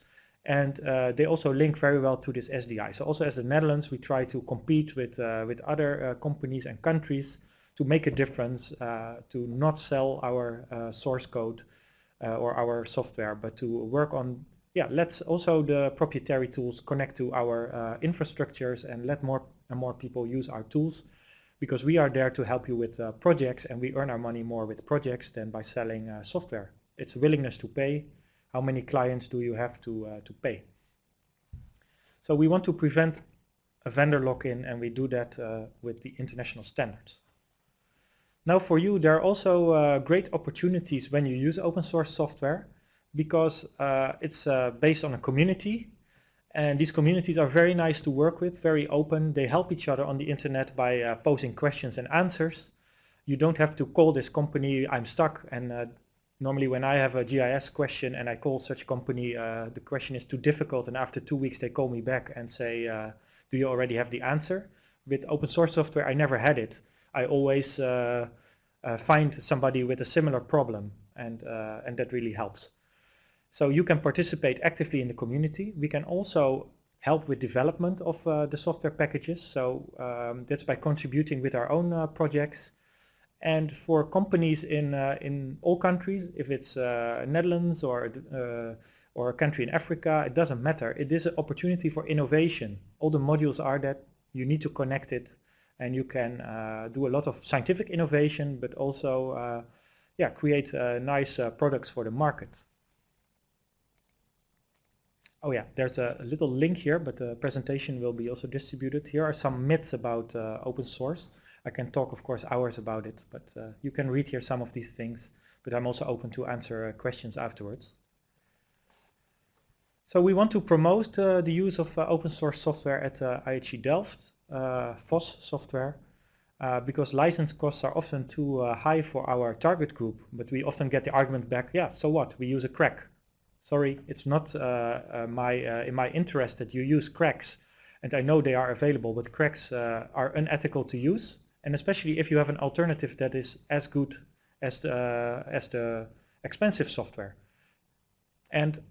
And uh, they also link very well to this SDI. So also as the Netherlands, we try to compete with, uh, with other uh, companies and countries to make a difference, uh, to not sell our uh, source code or our software, but to work on, yeah, let's also the proprietary tools connect to our infrastructures and let more and more people use our tools because we are there to help you with uh, projects and we earn our money more with projects than by selling uh, software. It's willingness to pay. How many clients do you have to, uh, to pay? So we want to prevent a vendor lock-in and we do that uh, with the international standards. Now for you there are also uh, great opportunities when you use open source software because uh, it's based on a community and these communities are very nice to work with, very open. They help each other on the internet by uh, posing questions and answers. You don't have to call this company, I'm stuck. And uh, normally when I have a GIS question and I call such company, uh, the question is too difficult. And after two weeks, they call me back and say, uh, do you already have the answer? With open source software, I never had it. I always uh, uh, find somebody with a similar problem and, and that really helps. So you can participate actively in the community. We can also help with development of uh, the software packages. So um, that's by contributing with our own uh, projects. And for companies in uh, in all countries, if it's uh, Netherlands or uh, or a country in Africa, it doesn't matter. It is an opportunity for innovation. All the modules are that you need to connect it, and you can uh, do a lot of scientific innovation, but also yeah create nice products for the market. Oh yeah, there's a, little link here, but the presentation will be also distributed. Here are some myths about uh, open source. I can talk, of course, hours about it, but uh, you can read here some of these things, but I'm also open to answer uh, questions afterwards. So we want to promote uh, the use of uh, open source software at uh, IHE Delft, FOSS software, because license costs are often too high for our target group, but we often get the argument back, yeah, so what, we use a crack sorry, it's not uh, uh, my uh, in my interest that you use cracks, and I know they are available, but cracks are unethical to use, and especially if you have an alternative that is as good as the as the expensive software. And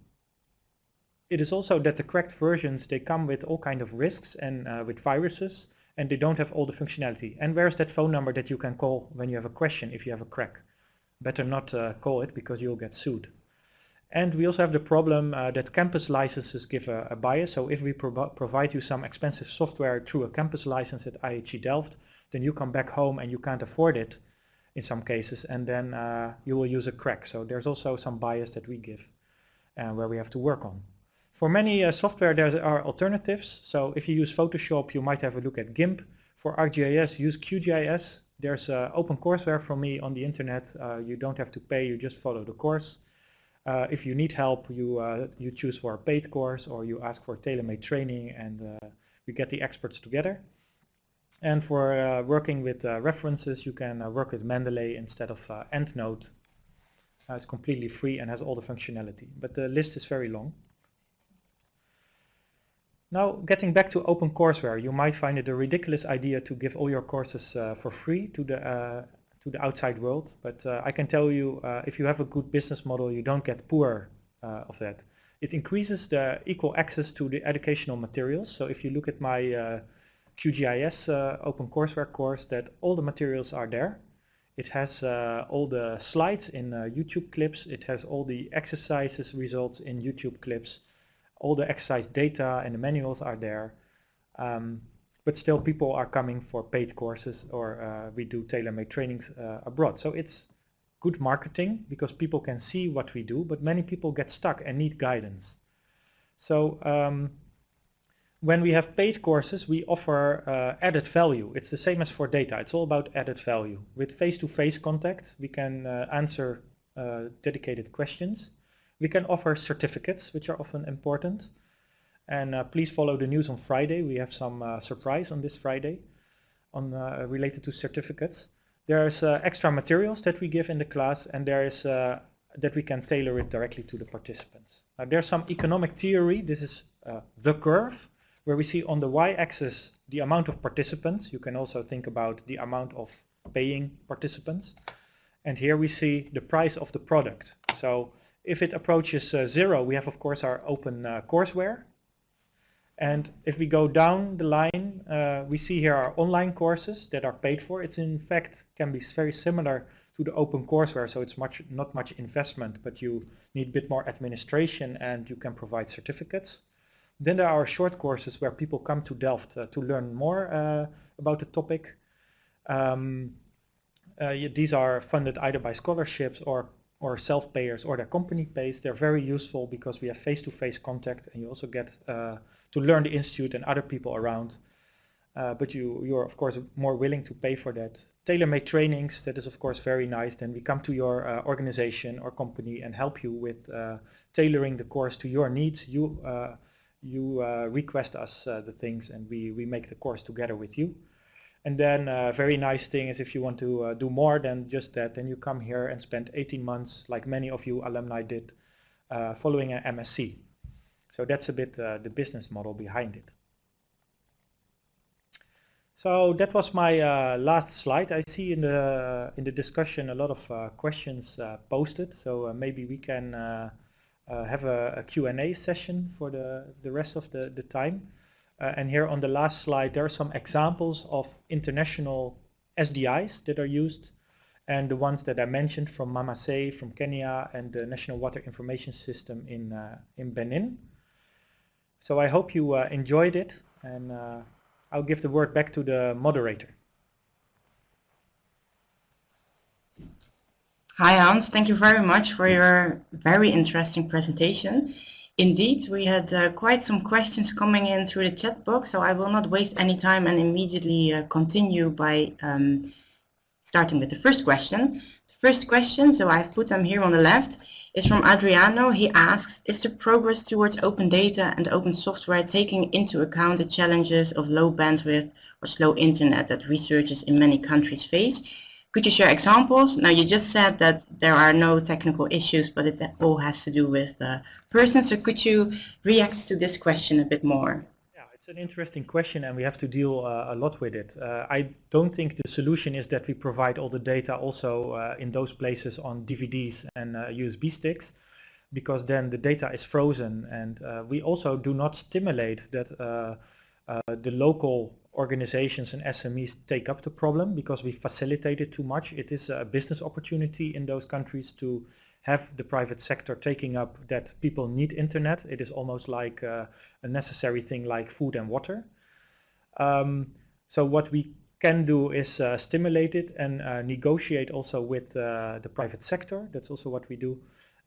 it is also that the cracked versions, they come with all kind of risks and uh, with viruses and they don't have all the functionality. And where's that phone number that you can call when you have a question if you have a crack? Better not uh, call it because you'll get sued. And we also have the problem uh, that campus licenses give a, a bias. So if we pro provide you some expensive software through a campus license at IHE Delft, then you come back home and you can't afford it in some cases, and then uh, you will use a crack. So there's also some bias that we give uh, where we have to work on. For many uh, software there are alternatives. So if you use Photoshop, you might have a look at GIMP. For ArcGIS, use QGIS. There's uh, open courseware from me on the internet. Uh, you don't have to pay, you just follow the course. Uh, if you need help, you uh, you choose for a paid course or you ask for tailor-made training and uh, we get the experts together. And for uh, working with uh, references, you can uh, work with Mendeley instead of EndNote. it's completely free and has all the functionality, but the list is very long. Now, getting back to OpenCourseware, you might find it a ridiculous idea to give all your courses for free to the to the outside world. But uh, I can tell you, uh, if you have a good business model, you don't get poor uh, of that. It increases the equal access to the educational materials. So if you look at my QGIS OpenCourseware course, that all the materials are there. It has uh, all the slides in uh, YouTube clips. It has all the exercises results in YouTube clips. All the exercise data and the manuals are there. Um, but still people are coming for paid courses or uh, we do tailor-made trainings uh, abroad. So it's good marketing because people can see what we do, but many people get stuck and need guidance. So um, when we have paid courses, we offer uh, added value. It's the same as for data. It's all about added value. With face-to-face -face contact, we can uh, answer uh, dedicated questions. We can offer certificates, which are often important. And uh, please follow the news on Friday. We have some uh, surprise on this Friday on uh, related to certificates. There's extra materials that we give in the class, and there is that we can tailor it directly to the participants. There's some economic theory. This is the curve where we see on the y-axis the amount of participants. You can also think about the amount of paying participants. And here we see the price of the product. So if it approaches uh, zero, we have of course our open uh, courseware. And if we go down the line, uh, we see here our online courses that are paid for. It's in fact can be very similar to the open courseware, so it's much not much investment, but you need a bit more administration and you can provide certificates. Then there are short courses where people come to Delft uh, to learn more uh, about the topic. Um, uh, these are funded either by scholarships or or self-payers or their company pays. They're very useful because we have face-to-face -face contact and you also get uh, to learn the institute and other people around. Uh, but you, you're of course more willing to pay for that. Tailor-made trainings, that is of course very nice. Then we come to your uh, organization or company and help you with tailoring the course to your needs. You you uh, request us uh, the things and we, we make the course together with you. And then a uh, very nice thing is if you want to uh, do more than just that, then you come here and spend 18 months, like many of you alumni did, uh, following an MSc. So that's a bit uh, the business model behind it. So that was my last slide. I see in the in the discussion a lot of questions posted. So maybe we can uh, have a, a Q&A session for the, the rest of the, the time. Uh, and here on the last slide, there are some examples of international SDIs that are used. And the ones that I mentioned from MaMaSe from Kenya and the National Water Information System in, uh, in Benin. So I hope you uh, enjoyed it and uh, I'll give the word back to the moderator. Hi Hans, thank you very much for your very interesting presentation. Indeed, we had uh, quite some questions coming in through the chat box, so I will not waste any time and immediately uh, continue by um, starting with the first question. The first question, so I've put them here on the left, is from Adriano. He asks, is the progress towards open data and open software taking into account the challenges of low bandwidth or slow internet that researchers in many countries face? Could you share examples? Now you just said that there are no technical issues, but it all has to do with uh, persons. So could you react to this question a bit more? An interesting question and we have to deal uh, a lot with it. Uh, I don't think the solution is that we provide all the data also uh, in those places on DVDs and USB uh, sticks because then the data is frozen and uh, we also do not stimulate that the local organizations and SMEs take up the problem because we facilitate it too much. It is a business opportunity in those countries to have the private sector taking up that people need internet. It is almost like uh, a necessary thing like food and water. Um, so what we can do is uh, stimulate it and uh, negotiate also with uh, the private sector. That's also what we do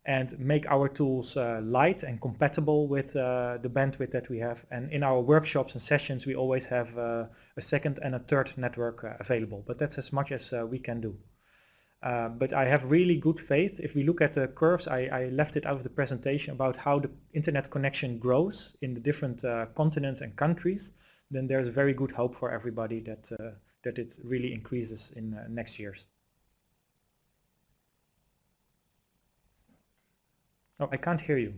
and make our tools uh, light and compatible with uh, the bandwidth that we have. And in our workshops and sessions, we always have uh, a second and a third network available, but that's as much as we can do. Uh, but I have really good faith. If we look at the curves, I, I, left it out of the presentation about how the internet connection grows in the different uh, continents and countries, then there's very good hope for everybody that, uh, that it really increases in uh, next years. Oh, I can't hear you.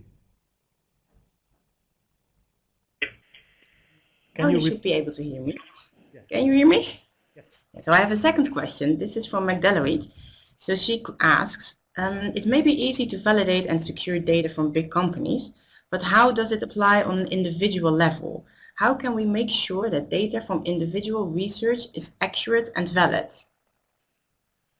Can oh, you, you should be able to hear me. Yes. Can you hear me? Yes. So I have a second question. This is from Magdalene. So she asks, um, it may be easy to validate and secure data from big companies, but how does it apply on an individual level? How can we make sure that data from individual research is accurate and valid?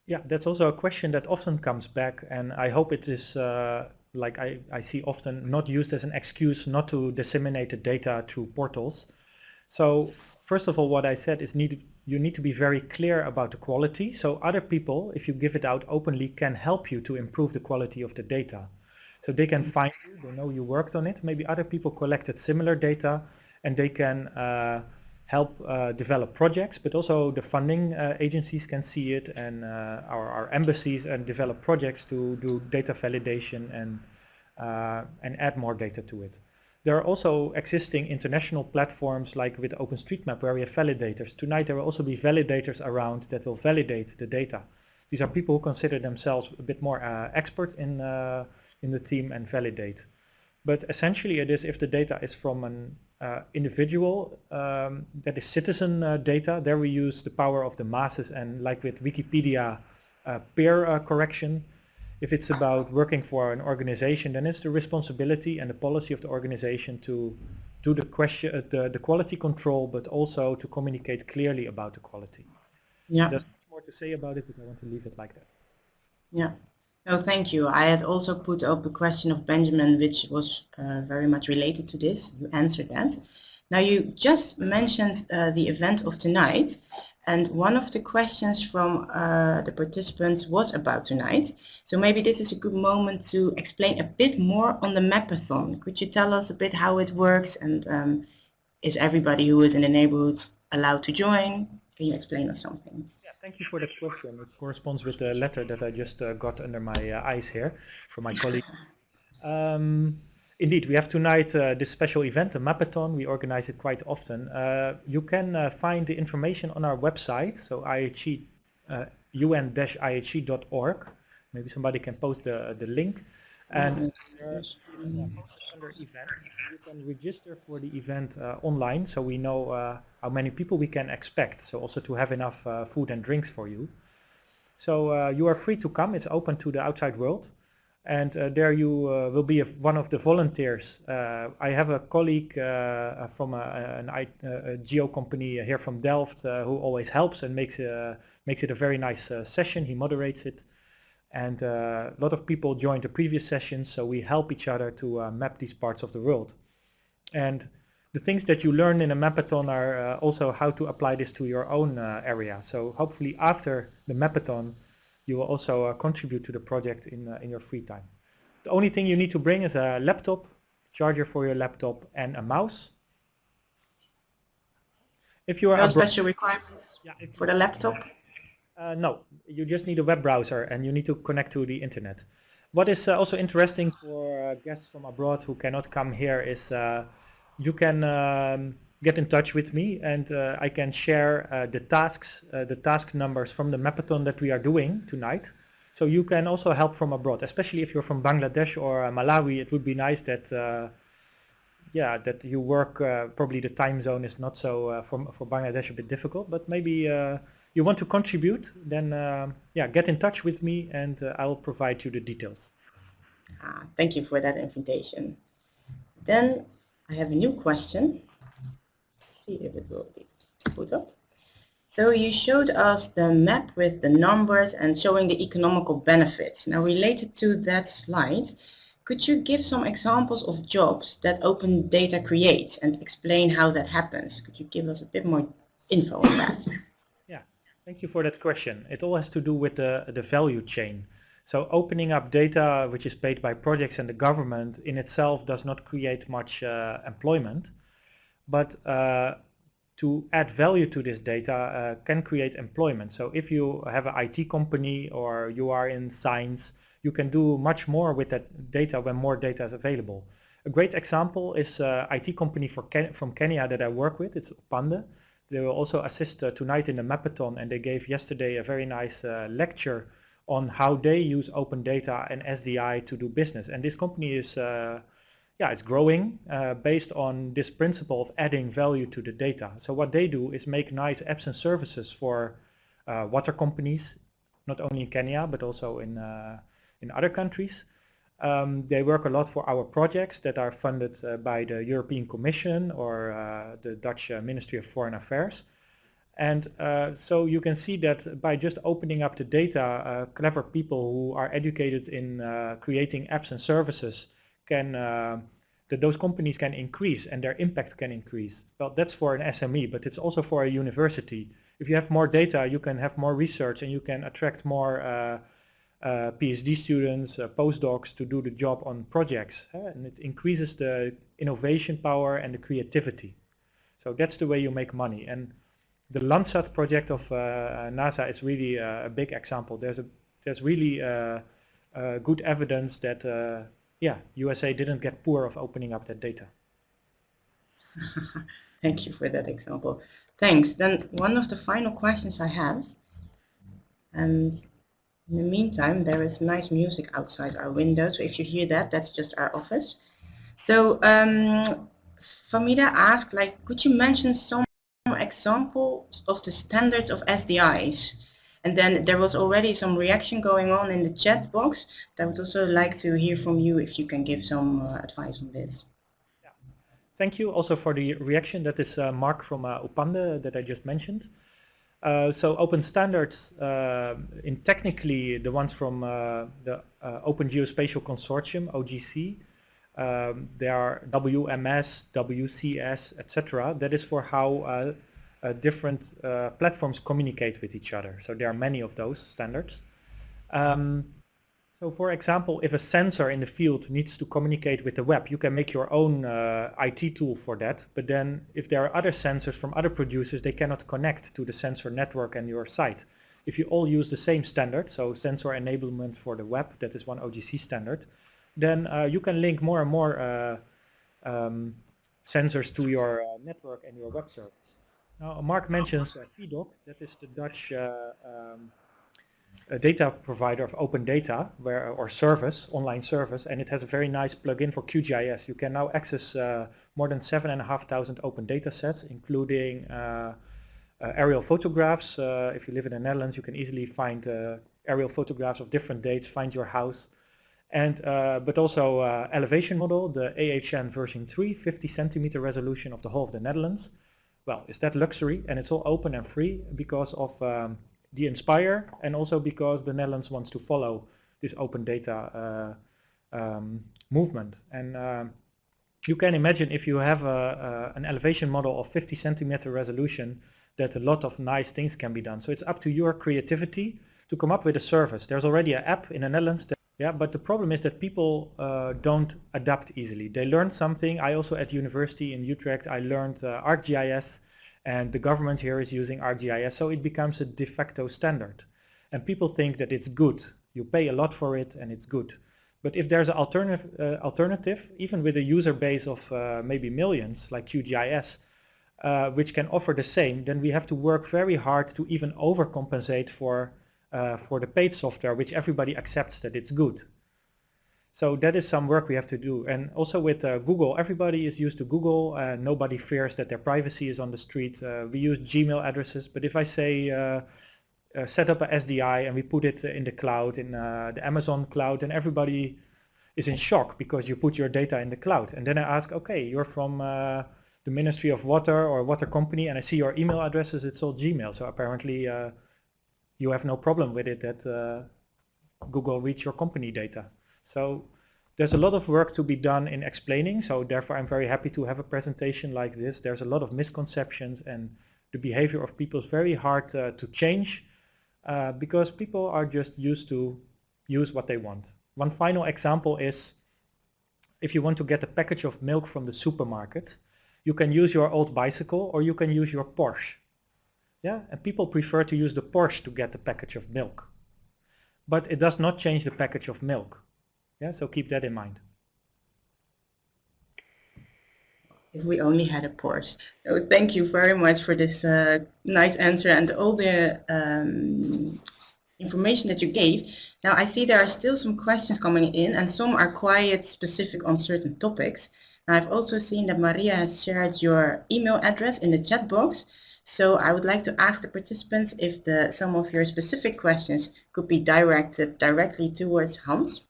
Yeah, that's also a question that often comes back and I hope it is uh, like I, I see often not used as an excuse not to disseminate the data through portals. So first of all what I said is need, you need to be very clear about the quality so other people if you give it out openly can help you to improve the quality of the data. So they can find you, they know you worked on it, maybe other people collected similar data and they can uh, help uh, develop projects, but also the funding uh, agencies can see it and uh, our, our, embassies and develop projects to do data validation and, uh, and add more data to it. There are also existing international platforms like with OpenStreetMap where we have validators. Tonight there will also be validators around that will validate the data. These are people who consider themselves a bit more uh, expert in, uh, in the team and validate. But essentially it is if the data is from an uh, individual um, that is citizen uh, data. There we use the power of the masses and like with Wikipedia uh, peer uh, correction. If it's about working for an organization, then it's the responsibility and the policy of the organization to do the question, uh, the, the quality control, but also to communicate clearly about the quality. Yeah. There's much more to say about it, but I want to leave it like that. Yeah. Oh, thank you. I had also put up a question of Benjamin, which was uh, very much related to this. You answered that. Now you just mentioned uh, the event of tonight, and one of the questions from uh, the participants was about tonight. So maybe this is a good moment to explain a bit more on the Mapathon. Could you tell us a bit how it works and um, is everybody who is in the neighborhood allowed to join? Can you explain us something? Thank you for the question. It corresponds with the letter that I just uh, got under my uh, eyes here from my colleague. Um, indeed, we have tonight uh, this special event, the Mapathon. We organize it quite often. Uh, you can uh, find the information on our website, so IHE, uh, un-ihe.org. Maybe somebody can post the, the link. And under events, you can register for the event uh, online so we know uh, how many people we can expect. So also to have enough uh, food and drinks for you. So uh, you are free to come. It's open to the outside world. And uh, there you uh, will be a, one of the volunteers. I have a colleague from a, an, a, geo company here from Delft who always helps and makes, makes it a very nice session. He moderates it and uh, a lot of people joined the previous sessions so we help each other to uh, map these parts of the world and the things that you learn in a mapathon are uh, also how to apply this to your own uh, area so hopefully after the mapathon you will also uh, contribute to the project in, uh, in your free time. The only thing you need to bring is a laptop charger for your laptop and a mouse. If you are no special requirements yeah, for the laptop? Uh, no, you just need a web browser and you need to connect to the internet. What is uh, also interesting for uh, guests from abroad who cannot come here is uh, you can um, get in touch with me and uh, I can share uh, the tasks, the task numbers from the Mapathon that we are doing tonight. So you can also help from abroad, especially if you're from Bangladesh or Malawi. It would be nice that yeah, that you work, uh, probably the time zone is not so, uh, for, for Bangladesh a bit difficult, but maybe uh, you want to contribute, then uh, yeah, get in touch with me and uh, I will provide you the details. Ah, thank you for that invitation. Then I have a new question. See if it will be put up. So you showed us the map with the numbers and showing the economical benefits. Now related to that slide, could you give some examples of jobs that open data creates and explain how that happens? Could you give us a bit more info on that? Yeah, thank you for that question. It all has to do with the, the value chain. So opening up data which is paid by projects and the government in itself does not create much uh, employment, but uh, to add value to this data uh, can create employment. So if you have an IT company or you are in science, you can do much more with that data when more data is available. A great example is an IT company Ken from Kenya that I work with, it's Upande. They will also assist uh, tonight in the Mapathon and they gave yesterday a very nice uh, lecture on how they use open data and SDI to do business. And this company is, uh, yeah, it's growing uh, based on this principle of adding value to the data. So what they do is make nice apps and services for uh, water companies, not only in Kenya, but also in, uh, in other countries. Um, they work a lot for our projects that are funded uh, by the European Commission or uh, the Dutch uh, Ministry of Foreign Affairs. And uh, so you can see that by just opening up the data, uh, clever people who are educated in uh, creating apps and services can, uh, that those companies can increase and their impact can increase. Well, that's for an SME, but it's also for a university. If you have more data, you can have more research and you can attract more uh, uh, PhD students, postdocs to do the job on projects. and it increases the innovation power and the creativity. So that's the way you make money. And the Landsat project of uh, NASA is really uh, a big example. There's a there's really uh, good evidence that yeah USA didn't get poor of opening up that data. Thank you for that example. Thanks. Then one of the final questions I have, and in the meantime, there is nice music outside our window, so if you hear that, that's just our office. So um, Famida asked, like, could you mention some examples of the standards of SDIs. And then there was already some reaction going on in the chat box. I would also like to hear from you if you can give some uh, advice on this. Yeah. Thank you also for the reaction. That is uh, Mark from uh, Upande that I just mentioned. Uh, so open standards, uh, in technically the ones from uh, the uh, Open Geospatial Consortium, OGC, um, there are WMS, WCS, etc. That is for how uh, different uh, platforms communicate with each other. So there are many of those standards. Um, so for example, if a sensor in the field needs to communicate with the web, you can make your own uh, IT tool for that. But then if there are other sensors from other producers, they cannot connect to the sensor network and your site. If you all use the same standard, so sensor enablement for the web, that is one OGC standard, then uh, you can link more and more uh, um, sensors to your uh, network and your web service. Now, Mark mentions uh, that is the Dutch um, data provider of open data where, or service, online service, and it has a very nice plugin for QGIS. You can now access uh, more than 7,500 open data sets, including uh, uh, aerial photographs. if you live in the Netherlands, you can easily find aerial photographs of different dates, find your house, and uh, but also uh, elevation model, the AHN version 3, 50 centimeter resolution of the whole of the Netherlands. Well, is that luxury? And it's all open and free because of um, the Inspire and also because the Netherlands wants to follow this open data uh, um, movement. And um, you can imagine if you have a, an elevation model of 50 centimeter resolution that a lot of nice things can be done. So it's up to your creativity to come up with a service. There's already an app in the Netherlands yeah, but the problem is that people uh, don't adapt easily. They learn something. I also at university in Utrecht, I learned uh, ArcGIS and the government here is using ArcGIS, so it becomes a de facto standard. And people think that it's good. You pay a lot for it and it's good. But if there's an alternative, uh, alternative even with a user base of uh, maybe millions like QGIS, uh, which can offer the same, then we have to work very hard to even overcompensate for uh, for the paid software, which everybody accepts that it's good. So that is some work we have to do. And also with uh, Google, everybody is used to Google. Uh, nobody fears that their privacy is on the street. Uh, we use Gmail addresses, but if I say uh, uh, set up a SDI and we put it in the cloud, in the Amazon cloud, and everybody is in shock because you put your data in the cloud. And then I ask, okay, you're from the Ministry of Water or water company, and I see your email addresses, it's all Gmail. So apparently you have no problem with it that uh, Google reads your company data. So there's a lot of work to be done in explaining, so therefore I'm very happy to have a presentation like this. There's a lot of misconceptions and the behavior of people is very hard uh, to change uh, because people are just used to use what they want. One final example is if you want to get a package of milk from the supermarket, you can use your old bicycle or you can use your Porsche. Yeah, and people prefer to use the Porsche to get the package of milk. But it does not change the package of milk. Yeah, so keep that in mind. If we only had a Porsche. So thank you very much for this uh, nice answer and all the um, information that you gave. Now I see there are still some questions coming in and some are quite specific on certain topics. I've also seen that Maria has shared your email address in the chat box. So I would like to ask the participants if the, some of your specific questions could be directed directly towards Hans.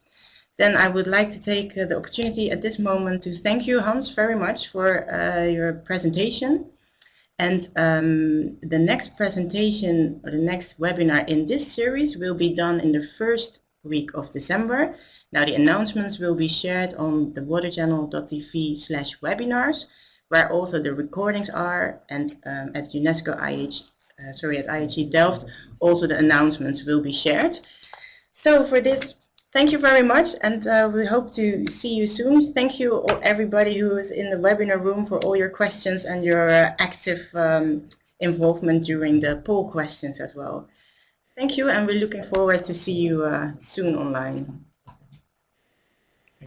Then I would like to take uh, the opportunity at this moment to thank you, Hans, very much for uh, your presentation. And um, the next presentation or the next webinar in this series will be done in the first week of December. Now the announcements will be shared on the waterchannel.tv slash webinars where also the recordings are and um, at UNESCO IH, uh, sorry, at IHE Delft also the announcements will be shared. So for this, thank you very much and uh, we hope to see you soon. Thank you all, everybody who is in the webinar room for all your questions and your uh, active um, involvement during the poll questions as well. Thank you and we're looking forward to see you uh, soon online.